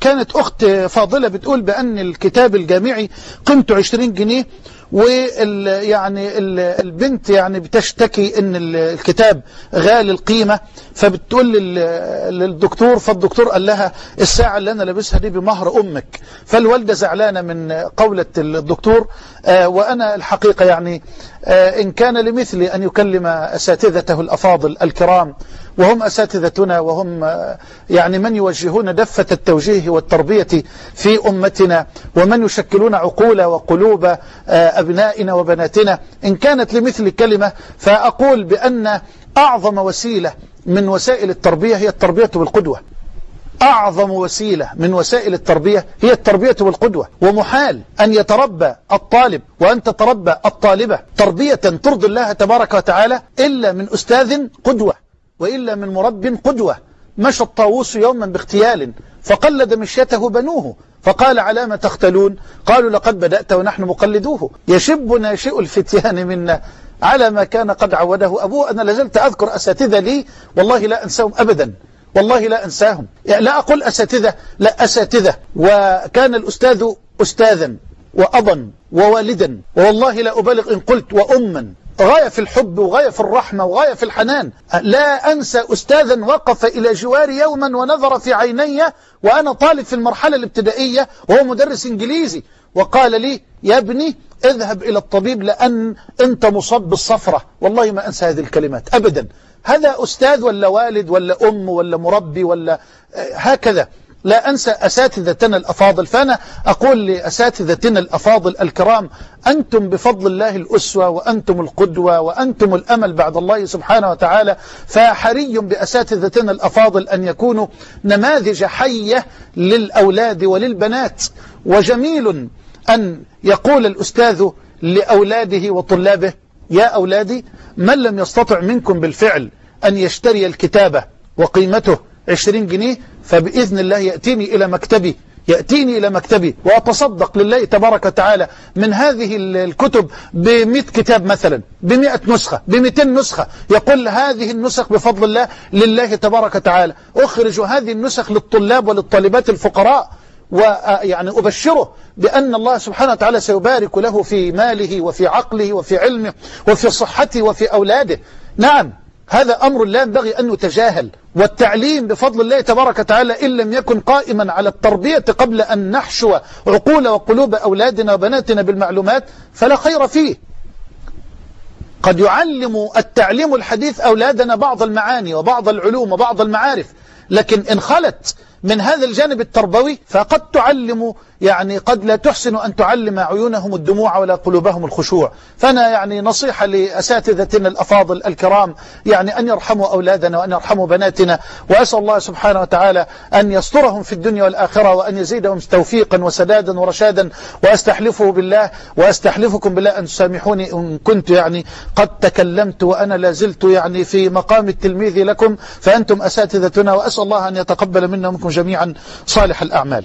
كانت أخت فاضلة بتقول بأن الكتاب الجامعي قيمته 20 جنيه وال يعني ال- البنت يعني بتشتكي إن ال- الكتاب غالي القيمة فبتقول لل- للدكتور فالدكتور قال لها الساعة اللي أنا لابسها دي بمهر أمك. فالوالدة زعلانة من قولة الدكتور آه، وأنا الحقيقة يعني آه، إن كان لمثلي أن يكلم أساتذته الأفاضل الكرام وهم أساتذتنا وهم يعني من يوجهون دفة التوجيه والتربية في أمتنا ومن يشكلون عقول وقلوب آه، أبنائنا وبناتنا. إن كانت لمثل كلمة فأقول بأن أعظم وسيلة من وسائل التربية هي التربية بالقدوة. أعظم وسيلة من وسائل التربية هي التربية بالقدوة. ومحال أن يتربى الطالب وأن تتربى الطالبة تربية ترضي الله تبارك وتعالى إلا من أستاذ قدوة. وإلا من مرب قدوة. مشى الطاووس يوما باغتيال فقلد مشيته بنوه فقال على ما تختلون؟ قالوا لقد بدأت ونحن مقلدوه. يشب ناشئ الفتيان منا. على ما كان قد عوده أبوه. أنا لازلت أذكر أساتذة لي. والله لا أنساهم أبدا. والله لا أنساهم. يعني لا أقول أساتذة لا أساتذة. وكان الأستاذ أستاذا وأبا ووالدا. والله لا أبالغ إن قلت وأما. غاية في الحب وغاية في الرحمة وغاية في الحنان. لا أنسى أستاذا وقف إلى جواري يوما ونظر في عيني وأنا طالب في المرحلة الابتدائية وهو مدرس إنجليزي. وقال لي يا ابني اذهب إلى الطبيب لأن أنت مصاب بالصفرة. والله ما أنسى هذه الكلمات أبدا. هذا أستاذ ولا والد ولا أم ولا مربي ولا هكذا. لا أنسى أساتذتنا الأفاضل. فأنا أقول لأساتذتنا الأفاضل الكرام أنتم بفضل الله الأسوة وأنتم القدوة وأنتم الأمل بعد الله سبحانه وتعالى. فحري بأساتذتنا الأفاضل أن يكونوا نماذج حية للأولاد وللبنات. وجميل أن يقول الأستاذ لأولاده وطلابه يا أولادي من لم يستطع منكم بالفعل أن يشتري الكتابة وقيمته 20 جنيه فبإذن الله يأتيني إلى مكتبي يأتيني إلى مكتبي وأتصدق لله تبارك وتعالى من هذه الكتب بمئة كتاب مثلا بمئة نسخة بمئتين نسخة. يقول هذه النسخ بفضل الله لله تبارك وتعالى. أخرج هذه النسخ للطلاب وللطالبات الفقراء ويعني أبشره بأن الله سبحانه وتعالى سيبارك له في ماله وفي عقله وفي علمه وفي صحته وفي أولاده. نعم. هذا أمر لا ينبغي أن نتجاهل. والتعليم بفضل الله تبارك وتعالى إن لم يكن قائما على التربية قبل أن نحشو عقول وقلوب أولادنا وبناتنا بالمعلومات فلا خير فيه. قد يعلم التعليم الحديث أولادنا بعض المعاني وبعض العلوم وبعض المعارف لكن إن خلت من هذا الجانب التربوي فقد تعلم يعني قد لا تحسن أن تعلم عيونهم الدموع ولا قلوبهم الخشوع. فأنا يعني نصيحة لأساتذتنا الأفاضل الكرام يعني أن يرحموا أولادنا وأن يرحموا بناتنا وأسأل الله سبحانه وتعالى أن يسترهم في الدنيا والآخرة وأن يزيدهم توفيقا وسدادا ورشادا. وأستحلفه بالله وأستحلفكم بالله أن تسامحوني إن كنت يعني قد تكلمت وأنا لازلت يعني في مقام التلميذ لكم. فأنتم أساتذتنا وأسأل الله أن يتقبل منا ومنكم جميعا صالح الأعمال.